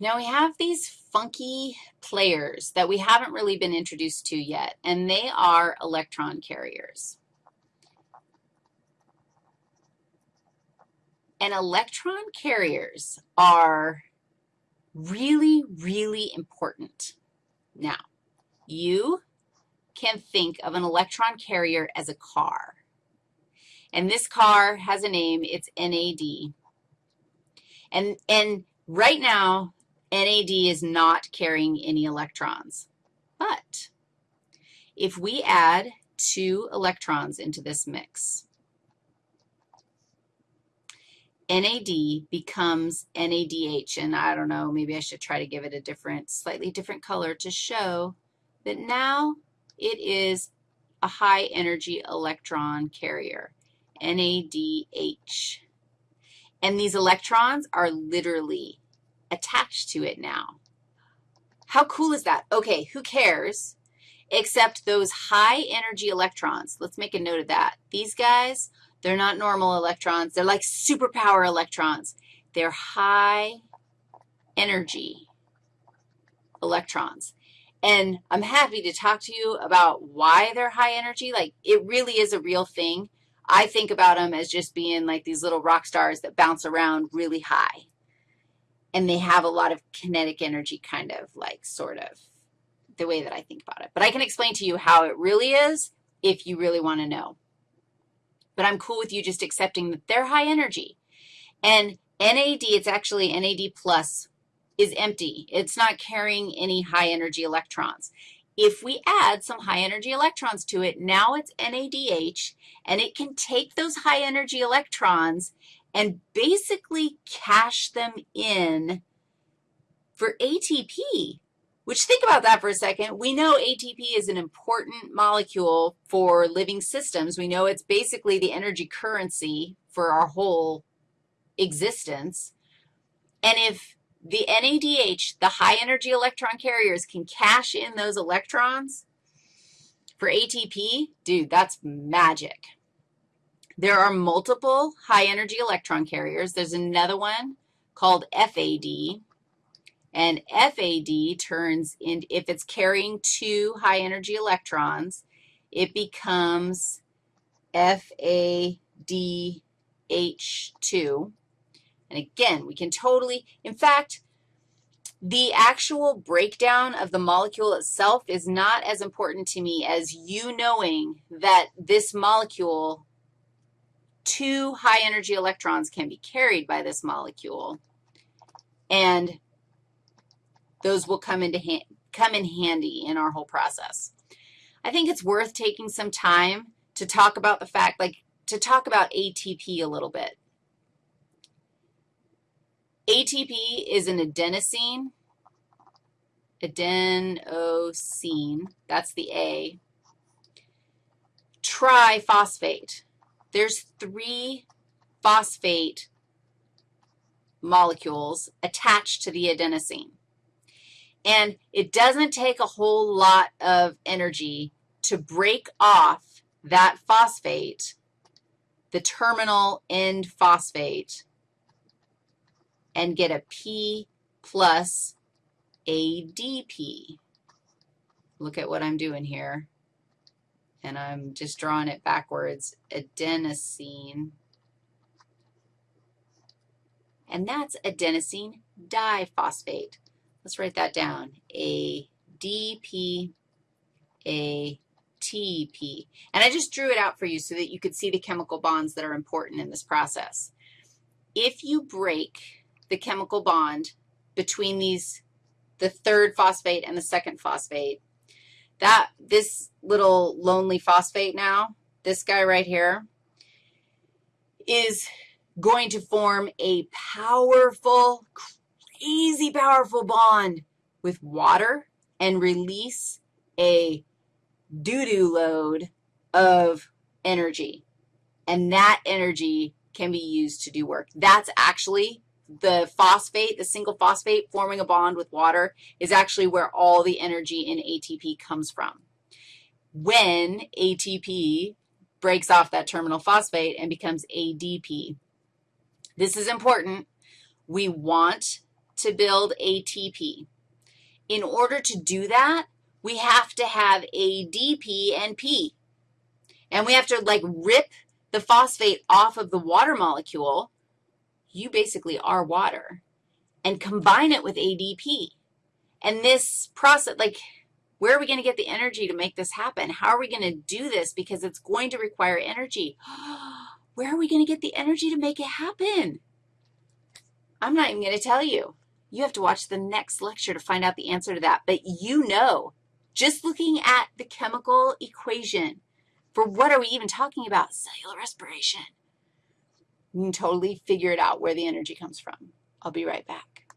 Now we have these funky players that we haven't really been introduced to yet, and they are electron carriers. And electron carriers are really, really important. Now, you can think of an electron carrier as a car. And this car has a name. It's NAD. And, and right now, NAD is not carrying any electrons. But if we add two electrons into this mix, NAD becomes NADH, and I don't know, maybe I should try to give it a different, slightly different color to show that now it is a high energy electron carrier, NADH. And these electrons are literally attached to it now. How cool is that? Okay, who cares except those high energy electrons. Let's make a note of that. These guys, they're not normal electrons. They're like superpower electrons. They're high energy electrons. And I'm happy to talk to you about why they're high energy. Like, it really is a real thing. I think about them as just being like these little rock stars that bounce around really high. And they have a lot of kinetic energy kind of like sort of the way that I think about it. But I can explain to you how it really is if you really want to know. But I'm cool with you just accepting that they're high energy. And NAD, it's actually NAD plus is empty. It's not carrying any high energy electrons. If we add some high energy electrons to it, now it's NADH, and it can take those high energy electrons and basically cash them in for ATP, which think about that for a second. We know ATP is an important molecule for living systems. We know it's basically the energy currency for our whole existence. And if the NADH, the high energy electron carriers, can cash in those electrons for ATP, dude, that's magic. There are multiple high energy electron carriers. There's another one called FAD, and FAD turns in, if it's carrying two high energy electrons, it becomes FADH2. And again, we can totally, in fact, the actual breakdown of the molecule itself is not as important to me as you knowing that this molecule, two high energy electrons can be carried by this molecule, and those will come, into come in handy in our whole process. I think it's worth taking some time to talk about the fact, like to talk about ATP a little bit. ATP is an adenosine, adenosine, that's the A, triphosphate. There's three phosphate molecules attached to the adenosine. And it doesn't take a whole lot of energy to break off that phosphate, the terminal end phosphate, and get a P plus ADP. Look at what I'm doing here. And I'm just drawing it backwards, adenosine. And that's adenosine diphosphate. Let's write that down, ADP, ATP. And I just drew it out for you so that you could see the chemical bonds that are important in this process. If you break the chemical bond between these, the third phosphate and the second phosphate. That, this little lonely phosphate now, this guy right here, is going to form a powerful, crazy powerful bond with water and release a doo-doo load of energy. And that energy can be used to do work. That's actually the phosphate, the single phosphate forming a bond with water is actually where all the energy in ATP comes from. When ATP breaks off that terminal phosphate and becomes ADP. This is important. We want to build ATP. In order to do that, we have to have ADP and P. And we have to, like, rip the phosphate off of the water molecule. You basically are water. And combine it with ADP. And this process, like, where are we going to get the energy to make this happen? How are we going to do this? Because it's going to require energy. Where are we going to get the energy to make it happen? I'm not even going to tell you. You have to watch the next lecture to find out the answer to that. But you know, just looking at the chemical equation, for what are we even talking about? Cellular respiration. Totally figure it out where the energy comes from. I'll be right back.